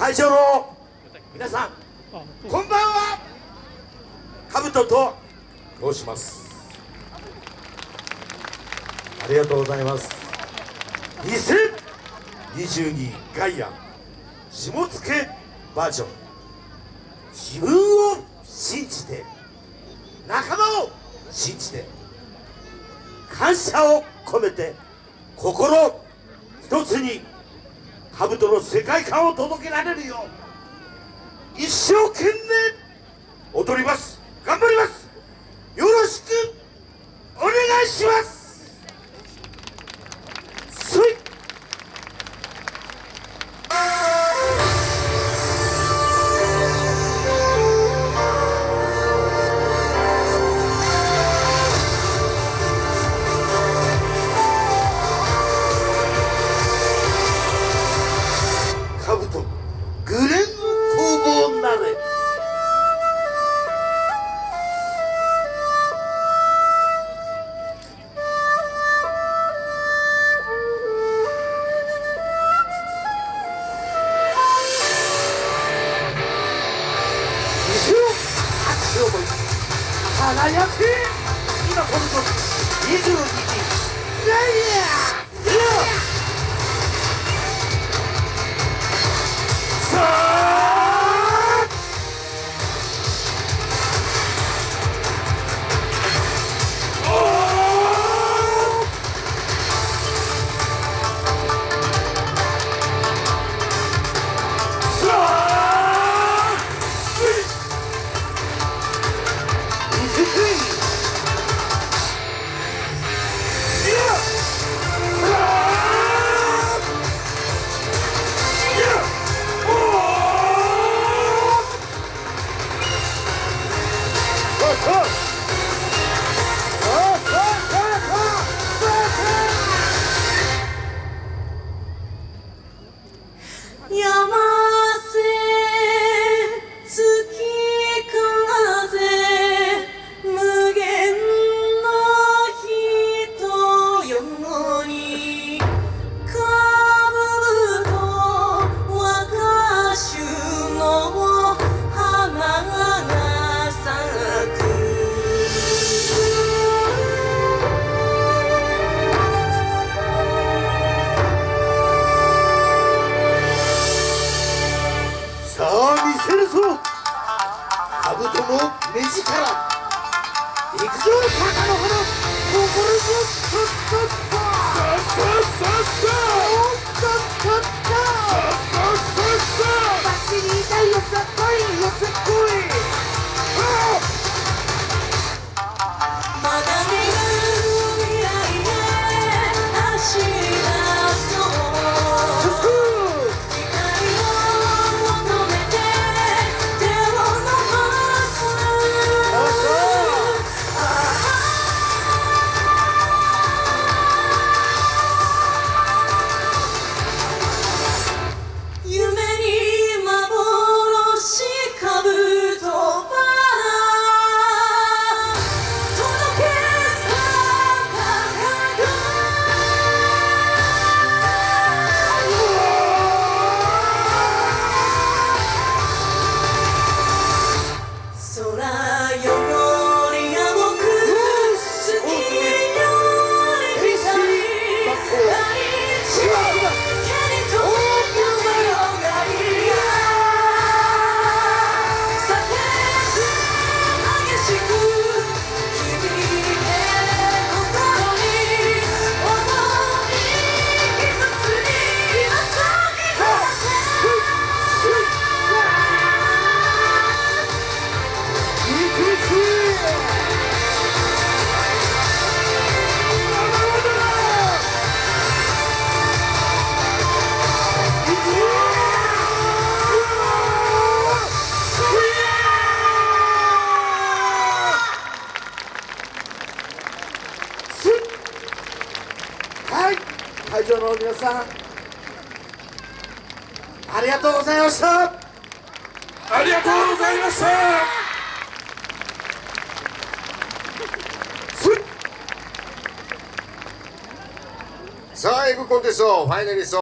会場の皆さんこんばんは。かぶと申します。ありがとうございます。2022ガイア下野バージョン。自分を信じて仲間を信じて感謝を込めて心一つに兜の世界観を届けられるよう一生懸命踊ります。頑張ります。よろしくお願いします。兜グレン工房なれ。輝け今この時22時ガ Yaman 心ぞさ会場の皆さんありがとうございました。ありがとうございました。さあ、エグコンテストファイナリスト